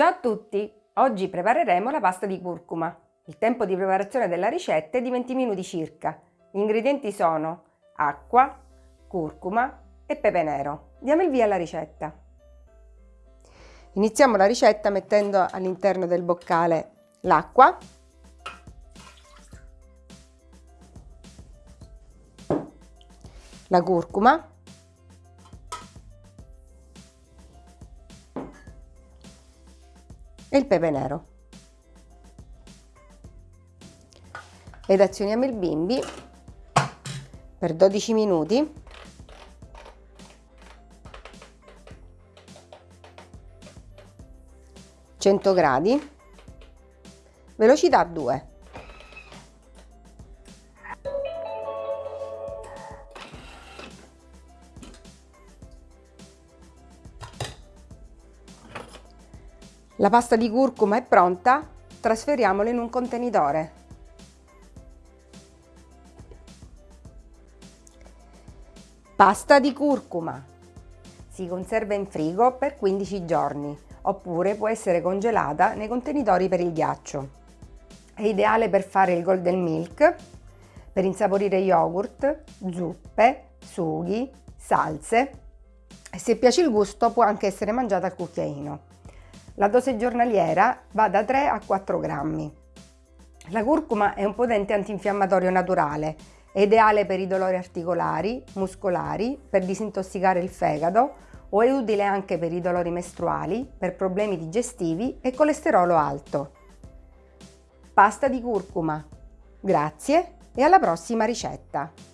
Ciao a tutti! Oggi prepareremo la pasta di curcuma. Il tempo di preparazione della ricetta è di 20 minuti circa. Gli ingredienti sono acqua, curcuma e pepe nero. Diamo il via alla ricetta. Iniziamo la ricetta mettendo all'interno del boccale l'acqua, la curcuma, e il pepe nero. Ed azioniamo il bimbi per 12 minuti. Gradi. Velocità 2 La pasta di curcuma è pronta, trasferiamola in un contenitore. Pasta di curcuma. Si conserva in frigo per 15 giorni, oppure può essere congelata nei contenitori per il ghiaccio. È ideale per fare il golden milk, per insaporire yogurt, zuppe, sughi, salse se piace il gusto può anche essere mangiata al cucchiaino. La dose giornaliera va da 3 a 4 grammi. La curcuma è un potente antinfiammatorio naturale, è ideale per i dolori articolari, muscolari, per disintossicare il fegato o è utile anche per i dolori mestruali, per problemi digestivi e colesterolo alto. Pasta di curcuma. Grazie e alla prossima ricetta!